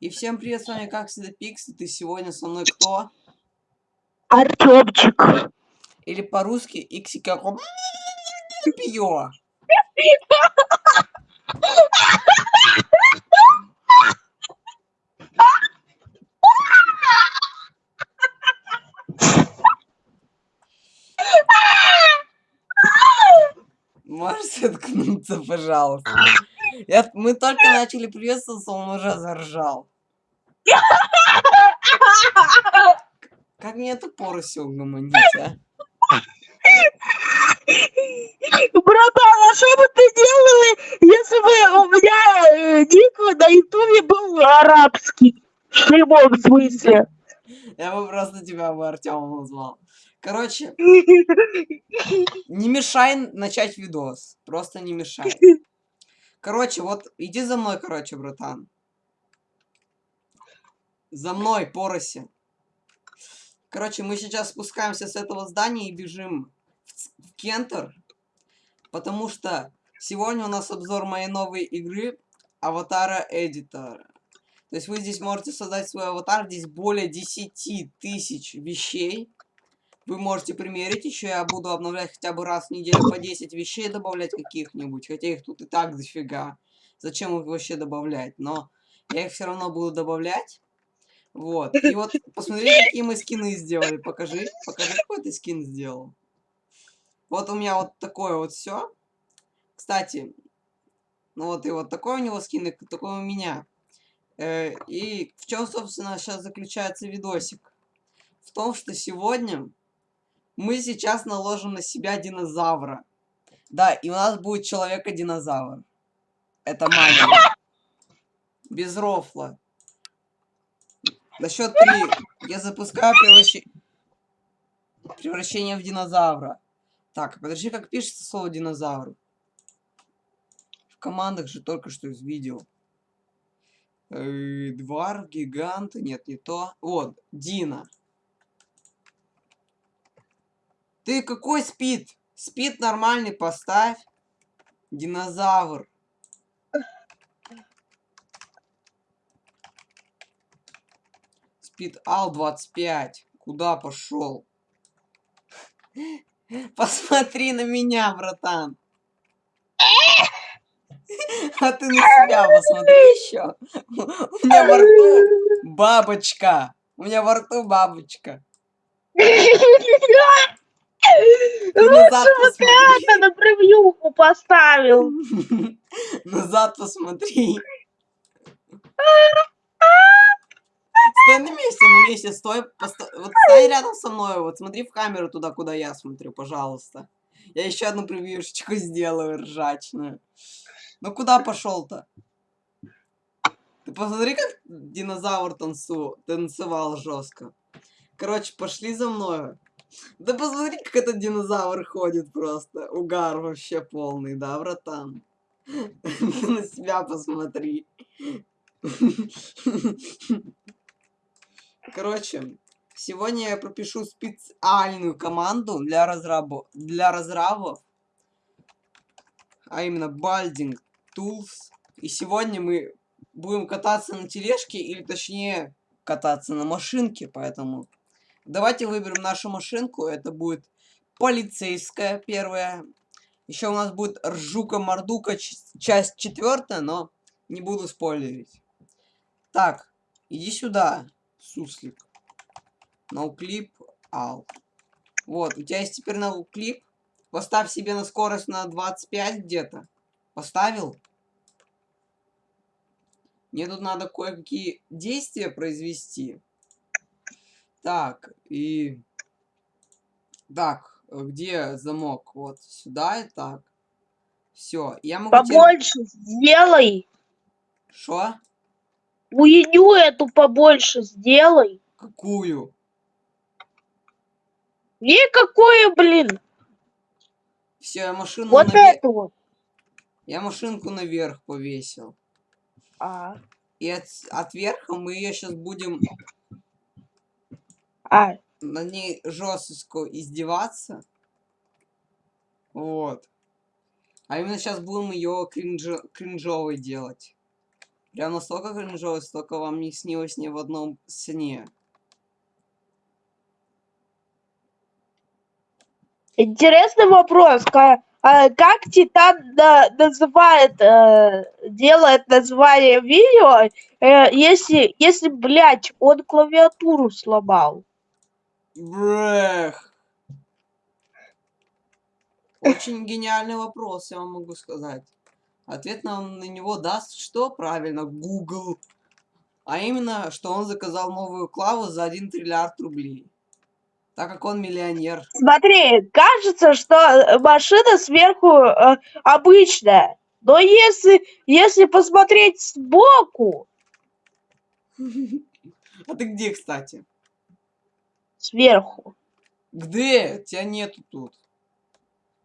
И всем привет, с вами как всегда Пикс, и ты сегодня со мной кто? Артемчик. Или по-русски Иксика Пьё. Можешь заткнуться, пожалуйста? Я, мы только начали приветствоваться, он уже заржал. Как мне это порося угомонить, а? Братан, а что бы ты делал, если бы у меня э, ник на ютубе был арабский? В прямом смысле. Я бы просто тебя бы Артемом назвал. Короче, не мешай начать видос. Просто не мешай. Короче, вот иди за мной, короче, братан. За мной, пороси. Короче, мы сейчас спускаемся с этого здания и бежим в, Кентер. Потому что сегодня у нас обзор моей новой игры Аватара Эдитора. То есть вы здесь можете создать свой аватар. Здесь более 10 тысяч вещей. Вы можете примерить. Еще я буду обновлять хотя бы раз в неделю по 10 вещей добавлять каких-нибудь. Хотя их тут и так дофига. Зачем их вообще добавлять? Но я их все равно буду добавлять. Вот. И вот посмотри, какие мы скины сделали. Покажи. Покажи, какой ты скин сделал. Вот у меня вот такое вот все. Кстати, ну вот и вот такой у него скин, и такой у меня. Э, и в чем, собственно, сейчас заключается видосик? В том, что сегодня мы сейчас наложим на себя динозавра. Да, и у нас будет человека-динозавр. Это магия. Без рофла. На счет три. Я запускаю превращ... превращение в динозавра. Так, подожди, как пишется слово динозавр? В командах же только что из видео. Э, двар, гигант, нет, не то. Вот, Дина. Ты какой спид? Спид нормальный поставь. Динозавр. Спид Ал 25. Куда пошел? Посмотри на меня, братан. А ты на себя посмотри еще. У меня во рту бабочка. У меня во рту бабочка. Лучше бы ты это на превьюху поставил. Назад посмотри. Стой на месте, на месте, стой. Вот стой рядом со мной, вот смотри в камеру туда, куда я смотрю, пожалуйста. Я еще одну превьюшечку сделаю ржачную. Ну куда пошел-то? Ты посмотри, как динозавр танцу... танцевал жестко. Короче, пошли за мной. Да посмотри, как этот динозавр ходит просто. Угар вообще полный, да, братан? На себя посмотри. Короче, сегодня я пропишу специальную команду для разрабов, для разрабов, а именно Balding Tools. И сегодня мы будем кататься на тележке, или точнее кататься на машинке, поэтому Давайте выберем нашу машинку. Это будет полицейская первая. Еще у нас будет Ржука-Мордука, часть четвертая, но не буду спойлерить. Так, иди сюда, суслик. Ноуклип, ал. Вот, у тебя есть теперь ноуклип. Поставь себе на скорость на 25 где-то. Поставил? Мне тут надо кое-какие действия произвести. Так, и... Так, где замок? Вот сюда и так. Все, я могу... Побольше тебе... сделай. Что? Уедю эту побольше сделай. Какую? Никакую, блин. Все, я машину Вот навер... эту вот. Я машинку наверх повесил. А. И от, от верха мы ее сейчас будем а. на ней жестко издеваться. Вот. А именно сейчас будем ее кринж... кринжовой делать. Прям настолько кринжово, столько вам не снилось ни в одном сне. Интересный вопрос. ка- а Как Титан на- называет, э, делает название видео, э, если, если, блядь, он клавиатуру сломал? Брэх. Очень гениальный вопрос, я вам могу сказать. Ответ нам на него даст что? Правильно, Google. А именно, что он заказал новую клаву за 1 триллиард рублей. Так как он миллионер. Смотри, кажется, что э, машина сверху э, обычная. Но если, если посмотреть сбоку, А ты где, кстати? Сверху, Где? Тебя нету тут.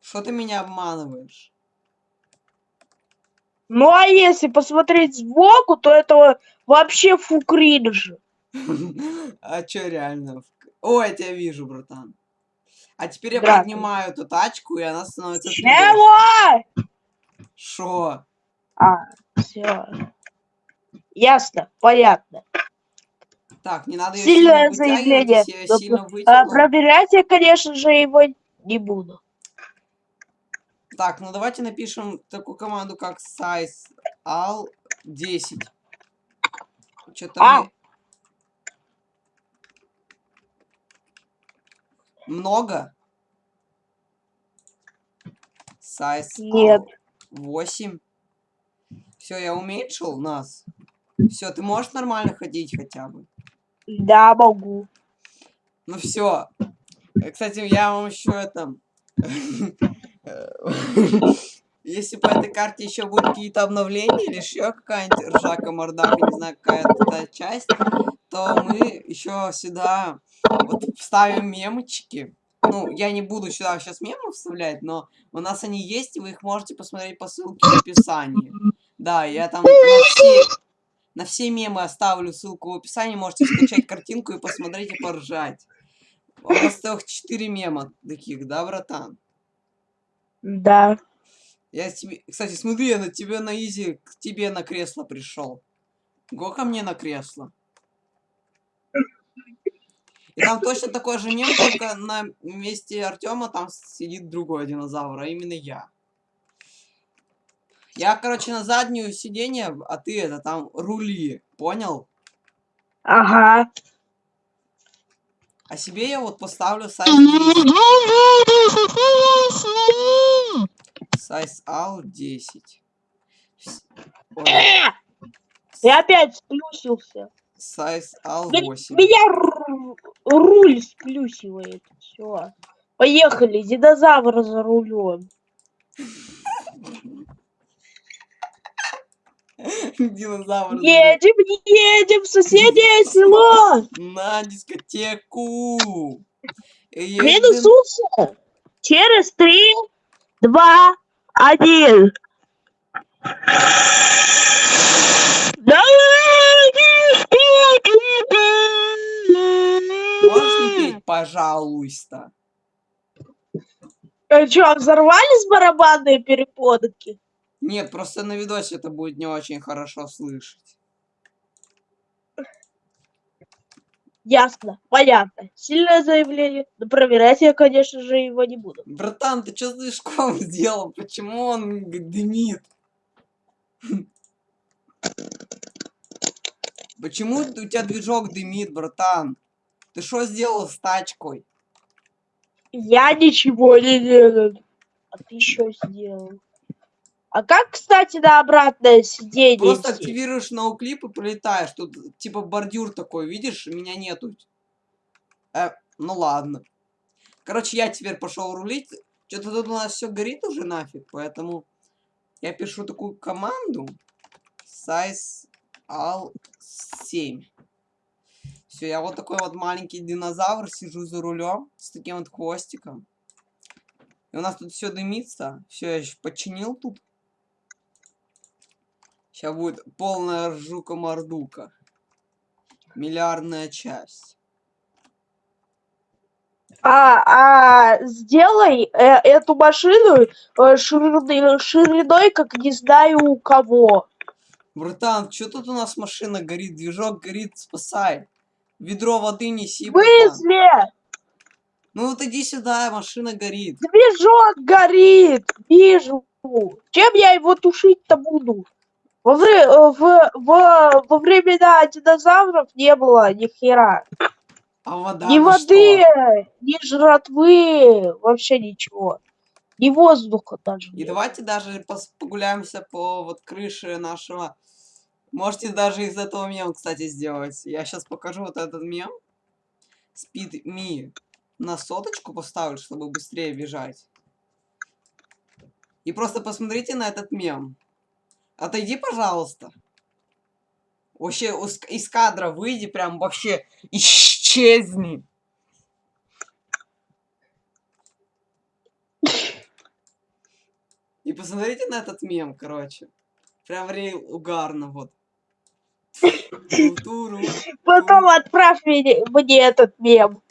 Что ты меня обманываешь? ну а если посмотреть сбоку, то это вообще фу кринж. А чё реально? О, я тебя вижу, братан. А теперь я поднимаю эту тачку, и она становится 3D. Чего? Шо? А, все. Ясно, понятно. Так, не надо ее Сильное сильно вытягивать, заявление. Но, сильно А, проверять я, конечно же, его не буду. Так, ну давайте напишем такую команду, как size al 10. Что-то А. мы... Много? Size Нет. 8. Все, я уменьшил нас. Все, ты можешь нормально ходить хотя бы. Да, могу. Ну все. Кстати, я вам еще это... Если по этой карте еще будут какие-то обновления или еще какая-нибудь ржака мордака, не знаю, какая-то часть, то мы еще сюда вот вставим мемочки. Ну, я не буду сюда сейчас мемы вставлять, но у нас они есть, и вы их можете посмотреть по ссылке в описании. Да, я там на все, на все мемы оставлю ссылку в описании, можете скачать картинку и посмотреть и поржать. У нас целых 4 мема таких, да, братан? Да. Я тебе... Кстати, смотри, я на тебе на изи, к тебе на кресло пришел. Го ко мне на кресло. И там точно такой же мем, только на месте Артема там сидит другой динозавр, а именно я. Я, короче, на заднюю сиденье, а ты это там рули, понял? Ага. А себе я вот поставлю сайз 10. Сайз AL 10. Вс- Ой, Я опять сплюсился. Сайз AL Ме- 8. Меня ру- руль сплюсивает. Все. Поехали, динозавр за рулем. Динозавр. Едем, едем в соседнее село. На дискотеку. Минусуса. Через три, два, один. Можешь не петь, пожалуйста? А что, взорвались барабанные перепонки? Нет, просто на видосе это будет не очень хорошо слышать. Ясно, понятно. Сильное заявление. Но проверять я, конечно же, его не буду. Братан, ты что слишком сделал? Почему он дымит? Почему у тебя движок дымит, братан? Ты что сделал с тачкой? Я ничего не делаю. А ты что сделал? А как, кстати, на обратное сиденье? Просто сесть? активируешь ноуклип и пролетаешь. Тут типа бордюр такой, видишь? Меня нету. Э, ну ладно. Короче, я теперь пошел рулить. Что-то тут у нас все горит уже нафиг, поэтому я пишу такую команду. Size al 7. Все, я вот такой вот маленький динозавр, сижу за рулем с таким вот хвостиком. И у нас тут все дымится. Все, я еще починил тут. Сейчас будет полная ржука-мордука. Миллиардная часть. А, а сделай э, эту машину э, шириной, шириной, как не знаю у кого. Братан, что тут у нас машина горит? Движок горит, спасай. Ведро воды неси, братан. смысле? Ну вот иди сюда, машина горит. Движок горит. Вижу. Чем я его тушить-то буду? Во, вре- э, в, в- во времена динозавров не было ни хера. А вода ни воды, что? ни жратвы, вообще ничего. Ни воздуха даже. И нет. давайте даже погуляемся по вот крыше нашего. Можете даже из этого мем, кстати, сделать. Я сейчас покажу вот этот мем. Speed Me. На соточку поставлю, чтобы быстрее бежать. И просто посмотрите на этот мем. Отойди, пожалуйста. Вообще из кадра выйди, прям вообще исчезни. И посмотрите на этот мем, короче. Прям рейл угарно, вот. Потом отправь мне, мне этот мем.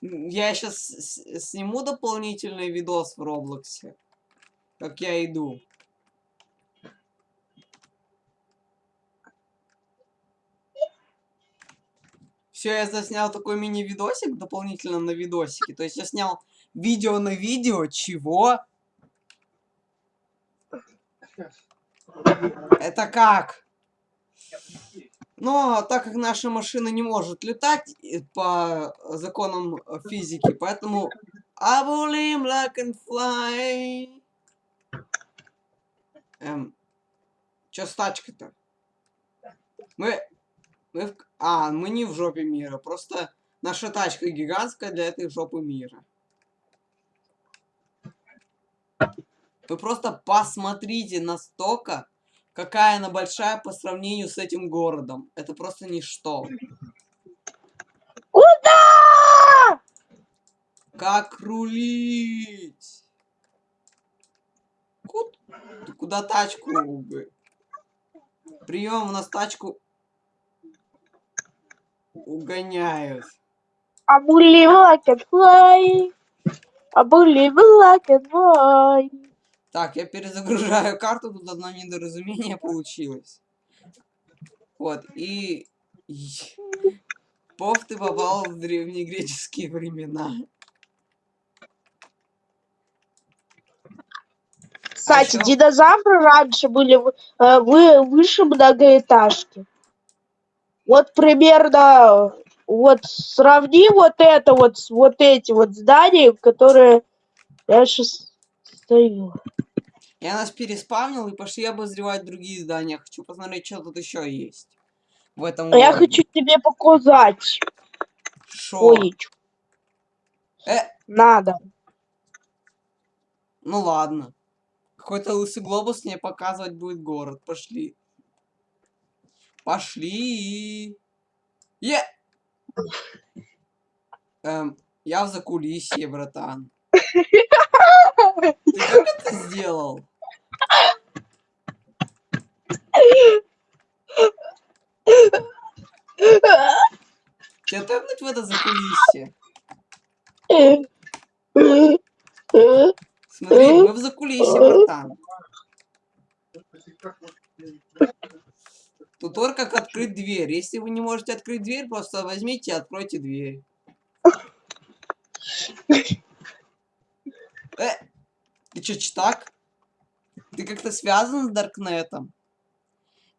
Я сейчас сниму дополнительный видос в Роблоксе. Как я иду. Все, я заснял такой мини-видосик дополнительно на видосике. То есть я снял видео на видео. Чего? Это как? Но так как наша машина не может летать э, по законам э, физики, поэтому I believe I can fly. Эм, чё с тачкой-то? Мы, мы, в- а, мы не в жопе мира, просто наша тачка гигантская для этой жопы мира. Вы просто посмотрите настолько, какая она большая по сравнению с этим городом. Это просто ничто. Куда? Как рулить? Ку- Ты куда тачку? Прием, у нас тачку угоняют. I believe I can fly. I believe I can fly. Так, я перезагружаю карту, тут одно недоразумение получилось. Вот, и... Пов, ты попал в древнегреческие времена. Кстати, ещё- динозавры раньше были э, вы, выше многоэтажки. Вот примерно, вот сравни вот это вот с вот этим вот зданием, которые я сейчас стою. Я нас переспавнил и пошли обозревать другие здания. Хочу посмотреть, что тут еще есть. В этом А я городе. хочу тебе показать Шо? Э, Надо. ну ладно. Какой-то лысый глобус мне показывать будет город. Пошли. Пошли. Е! Эм, я в закулисье, братан. Ты как это сделал? Тебя тэпнуть в это закулисье? Смотри, мы в закулисье, братан. Тут как открыть дверь. Если вы не можете открыть дверь, просто возьмите и откройте дверь. Э, ты чё, читак? Ты как-то связан с Даркнетом?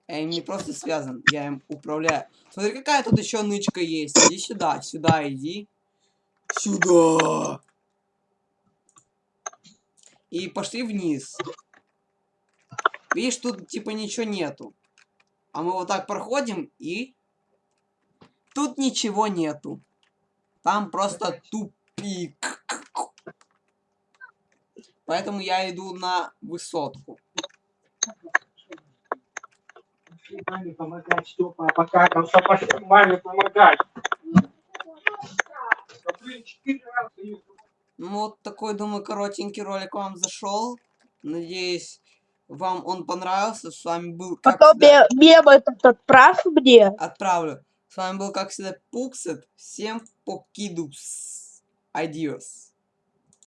Я им не просто связан, я им управляю. Смотри, какая тут еще нычка есть. Иди сюда, сюда иди. Сюда. И пошли вниз. Видишь, тут типа ничего нету. А мы вот так проходим и... Тут ничего нету. Там просто тупик. Поэтому я иду на высотку. Маме помогать, Степа, покакался, пошли маме помогать. Ну вот такой, думаю, коротенький ролик вам зашел. Надеюсь, вам он понравился. С вами был, как Потом всегда, ме- мем этот отправь мне. отправлю. С вами был, как всегда, Пупсет. Всем покидус. Adiós.